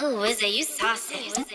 Ooh, is it you saucy?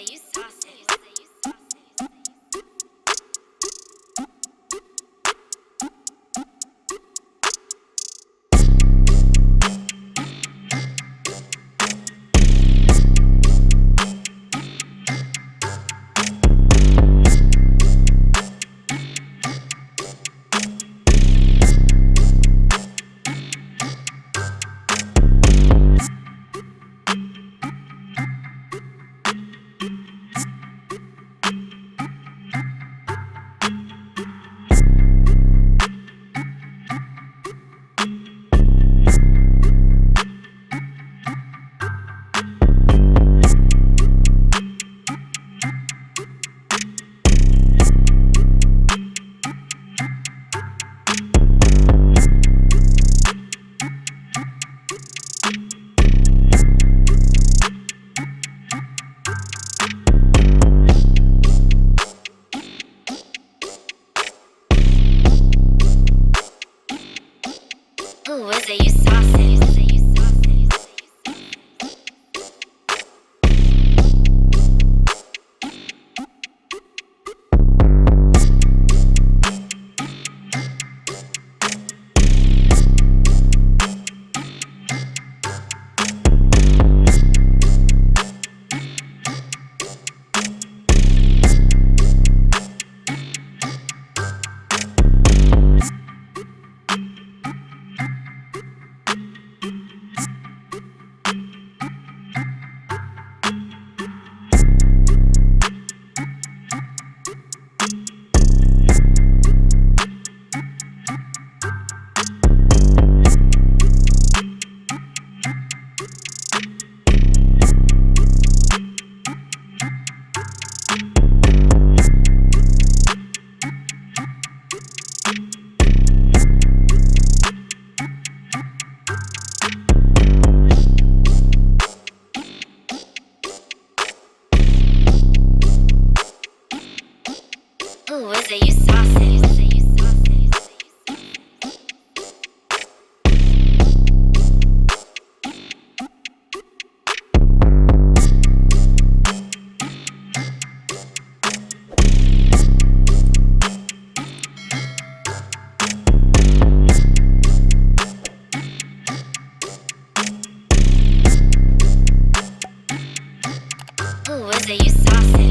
Ooh, is it you saucy? say you. Ooh, is it you sausage?